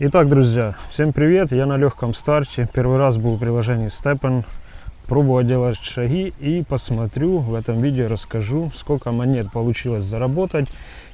Итак, друзья, всем привет! Я на легком старте. Первый раз был в приложении Steppen. Пробую делать шаги и посмотрю в этом видео, расскажу, сколько монет получилось заработать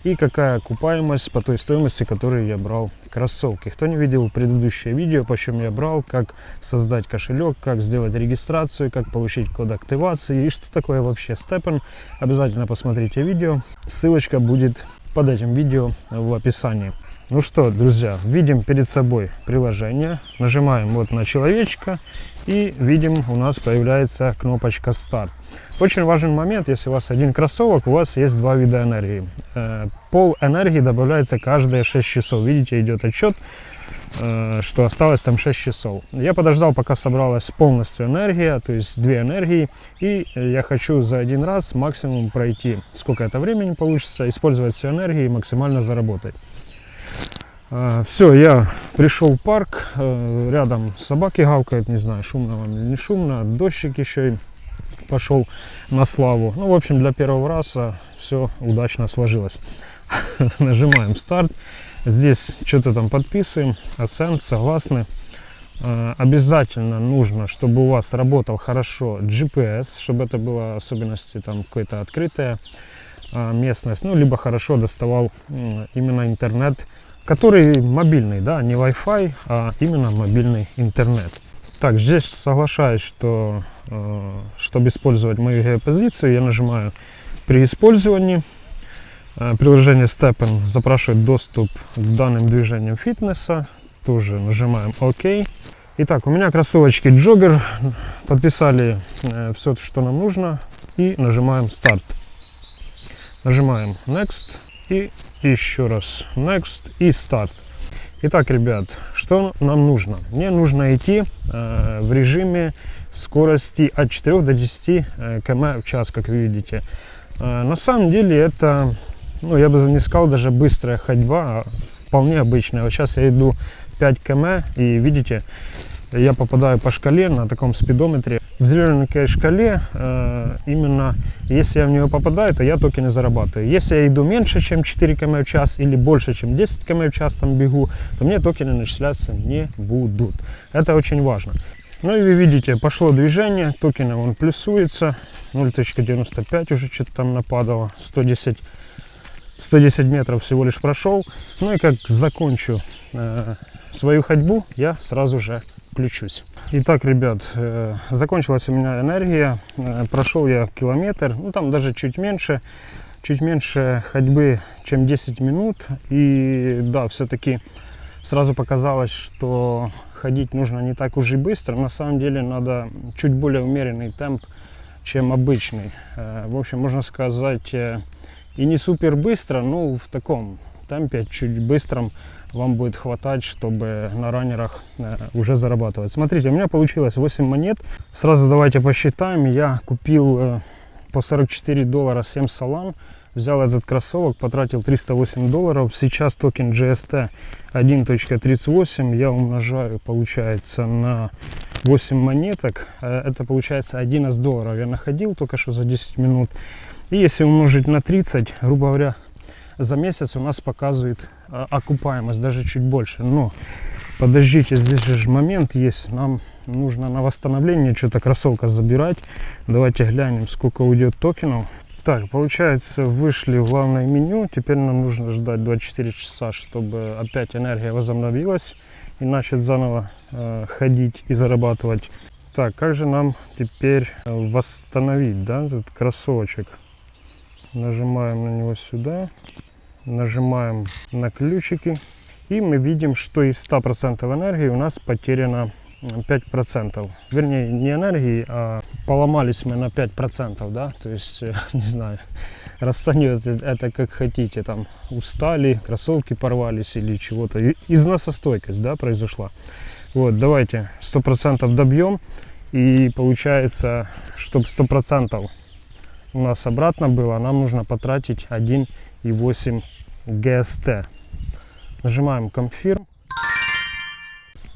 и какая окупаемость по той стоимости, которую я брал кроссовки. Кто не видел предыдущее видео, почем я брал, как создать кошелек, как сделать регистрацию, как получить код активации и что такое вообще Steppen, обязательно посмотрите видео. Ссылочка будет под этим видео в описании. Ну что, друзья, видим перед собой приложение, нажимаем вот на человечка и видим у нас появляется кнопочка старт. Очень важный момент, если у вас один кроссовок, у вас есть два вида энергии. Э, пол энергии добавляется каждые 6 часов. Видите, идет отчет, э, что осталось там 6 часов. Я подождал, пока собралась полностью энергия, то есть две энергии. И я хочу за один раз максимум пройти, сколько это времени получится, использовать всю энергию и максимально заработать. А, Все, я пришел в парк, э, рядом собаки гавкают, не знаю, шумно вам или не шумно, дождик еще и пошел на славу. Ну, в общем, для первого раза все удачно сложилось. Нажимаем старт, здесь что-то там подписываем, оцен, согласны. А, обязательно нужно, чтобы у вас работал хорошо GPS, чтобы это было особенности там какой-то открытая а, местность, ну, либо хорошо доставал именно интернет который мобильный, да, не Wi-Fi, а именно мобильный интернет. Так, здесь соглашаюсь, что э, чтобы использовать мою геопозицию, я нажимаю при использовании. Э, приложение Steppen запрашивает доступ к данным движениям фитнеса. Тоже нажимаем ОК. Итак, у меня кроссовочки Jogger. Подписали э, все, что нам нужно. И нажимаем старт. Нажимаем Next. И еще раз Next и Start. Итак, ребят, что нам нужно? Мне нужно идти э, в режиме скорости от 4 до 10 э, км в час, как вы видите. Э, на самом деле это, ну, я бы не сказал даже быстрая ходьба, а вполне обычная. Вот сейчас я иду 5 км и видите, я попадаю по шкале на таком спидометре. В зелененькой шкале э, именно если я в нее попадаю, то я токены зарабатываю. Если я иду меньше, чем 4 км в час или больше, чем 10 км в час там бегу, то мне токены начисляться не будут. Это очень важно. Ну и вы видите, пошло движение, токены он плюсуется, 0.95 уже что-то там нападало, 110 110 метров всего лишь прошел. Ну и как закончу э, свою ходьбу, я сразу же включусь. Итак, ребят, э, закончилась у меня энергия. Э, прошел я километр, ну там даже чуть меньше, чуть меньше ходьбы, чем 10 минут. И да, все-таки сразу показалось, что ходить нужно не так уж и быстро. На самом деле надо чуть более умеренный темп, чем обычный. Э, в общем, можно сказать, и не супер быстро, но в таком темпе, чуть быстром вам будет хватать, чтобы на раннерах уже зарабатывать. Смотрите, у меня получилось 8 монет. Сразу давайте посчитаем. Я купил э, по 44 доллара 7 салам. Взял этот кроссовок, потратил 308 долларов. Сейчас токен GST 1.38 я умножаю, получается, на 8 монеток. Э, это получается 11 долларов я находил только что за 10 минут. И если умножить на 30, грубо говоря, за месяц у нас показывает а, окупаемость, даже чуть больше. Но подождите, здесь же момент есть, нам нужно на восстановление что-то кроссовка забирать. Давайте глянем, сколько уйдет токенов. Так, получается, вышли в главное меню. Теперь нам нужно ждать 24 часа, чтобы опять энергия возобновилась и начать заново э, ходить и зарабатывать. Так, как же нам теперь э, восстановить, да, этот кроссовочек? Нажимаем на него сюда нажимаем на ключики и мы видим, что из 100% энергии у нас потеряно 5%. Вернее, не энергии, а поломались мы на 5%, да, то есть, не знаю, расценивайте это как хотите, там, устали, кроссовки порвались или чего-то. Износостойкость, да, произошла. Вот, давайте 100% добьем, и получается, чтобы 100% у нас обратно было, нам нужно потратить 1,8 GST. Нажимаем Confirm.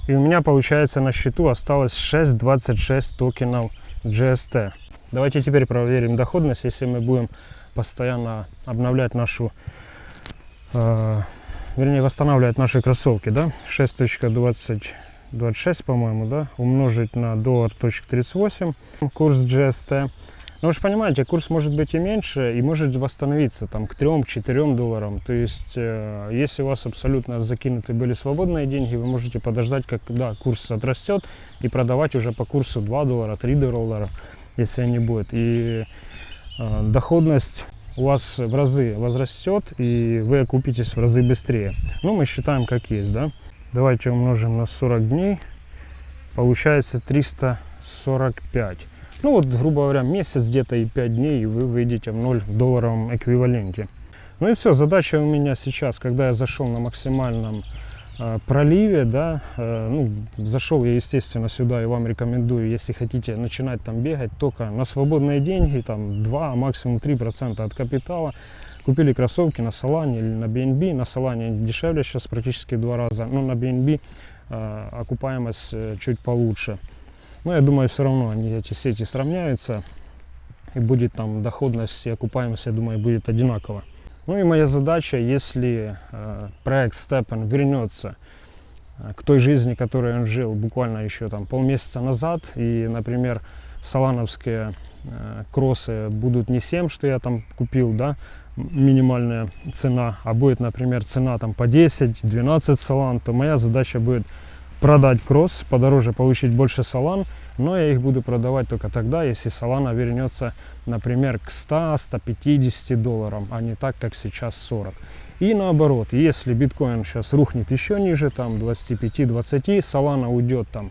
И у меня получается на счету осталось 6,26 токенов GST. Давайте теперь проверим доходность, если мы будем постоянно обновлять нашу, э, вернее, восстанавливать наши кроссовки, да, 6.2026, по-моему, да, умножить на доллар.38, курс GST. Но вы же понимаете, курс может быть и меньше, и может восстановиться там к 3-4 долларам. То есть, э, если у вас абсолютно закинуты были свободные деньги, вы можете подождать, когда курс отрастет, и продавать уже по курсу 2 доллара, 3 доллара, если они будут. И э, доходность у вас в разы возрастет, и вы окупитесь в разы быстрее. Ну, мы считаем как есть, да. Давайте умножим на 40 дней. Получается 345. Ну вот, грубо говоря, месяц где-то и 5 дней, и вы выйдете в 0 в долларовом эквиваленте. Ну и все, задача у меня сейчас, когда я зашел на максимальном э, проливе, да, э, ну, зашел я, естественно, сюда и вам рекомендую, если хотите начинать там бегать, только на свободные деньги, там 2, а максимум 3% от капитала, купили кроссовки на Солане или на BNB, на Солане дешевле сейчас практически в два раза, но на BNB э, окупаемость э, чуть получше. Но я думаю, все равно они, эти сети сравняются. И будет там доходность и окупаемость, я думаю, будет одинаково. Ну и моя задача, если э, проект Steppen вернется э, к той жизни, которой он жил буквально еще там полмесяца назад, и, например, салановские э, кроссы будут не 7, что я там купил, да, минимальная цена, а будет, например, цена там по 10-12 салан, то моя задача будет продать кросс, подороже получить больше салан, но я их буду продавать только тогда, если салана вернется, например, к 100-150 долларам, а не так, как сейчас 40. И наоборот, если биткоин сейчас рухнет еще ниже, там 25-20, салана уйдет там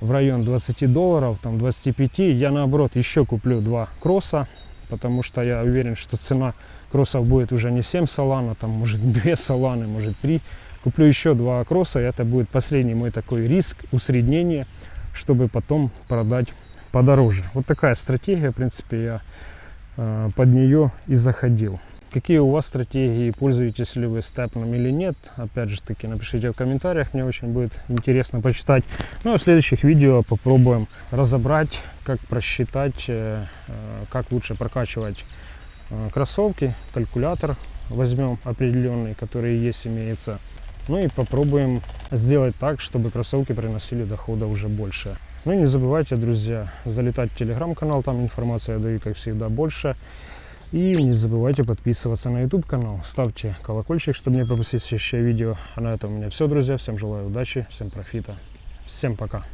в район 20 долларов, там 25, я наоборот еще куплю два кросса, потому что я уверен, что цена кроссов будет уже не 7 салана, там может 2 саланы, может 3 Куплю еще два кросса, это будет последний мой такой риск, усреднение, чтобы потом продать подороже. Вот такая стратегия, в принципе, я э, под нее и заходил. Какие у вас стратегии, пользуетесь ли вы степном или нет, опять же таки напишите в комментариях, мне очень будет интересно почитать. Ну а в следующих видео попробуем разобрать, как просчитать, э, э, как лучше прокачивать э, кроссовки, калькулятор возьмем определенный, который есть, имеется, ну и попробуем сделать так, чтобы кроссовки приносили дохода уже больше. Ну и не забывайте, друзья, залетать в телеграм-канал, там информация я даю, как всегда, больше. И не забывайте подписываться на YouTube канал, ставьте колокольчик, чтобы не пропустить следующее видео. А на этом у меня все, друзья. Всем желаю удачи, всем профита. Всем пока.